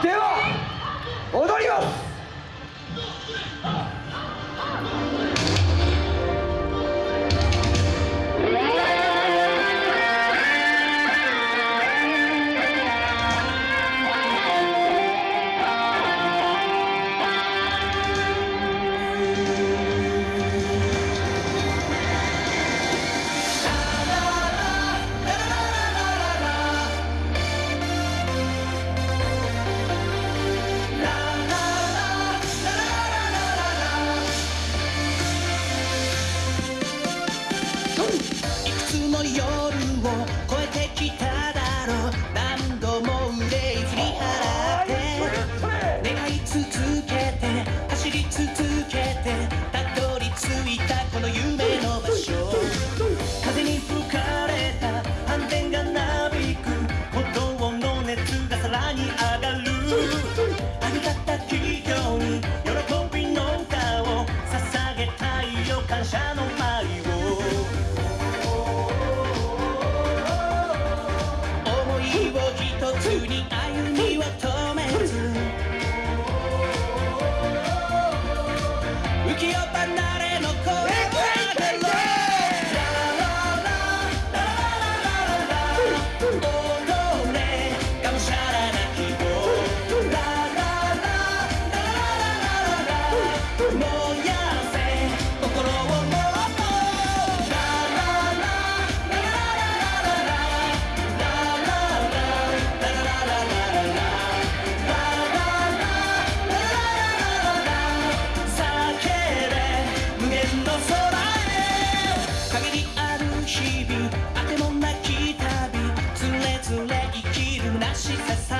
では踊ります。しささ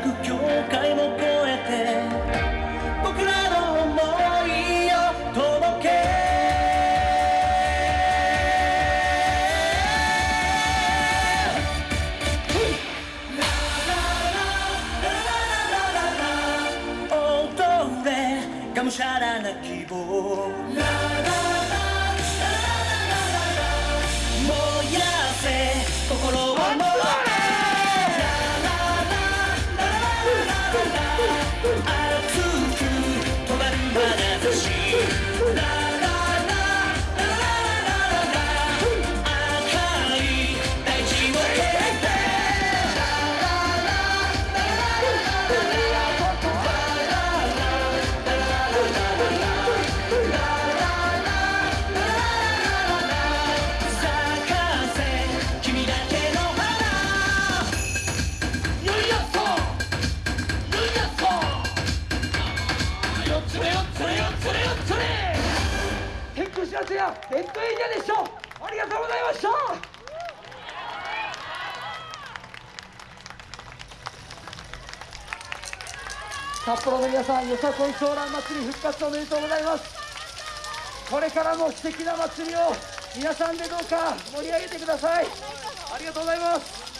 なく境も越えて僕らの想いを届け。がむしゃらな希望心を嗯よ釣れよ釣れよつれよつれ天空知らせやレッドエリアでしょありがとうございました札幌の皆さんよさこい長蘭祭り復活おめでとうございますこれからも素敵な祭りを皆さんでどうか盛り上げてくださいありがとうございます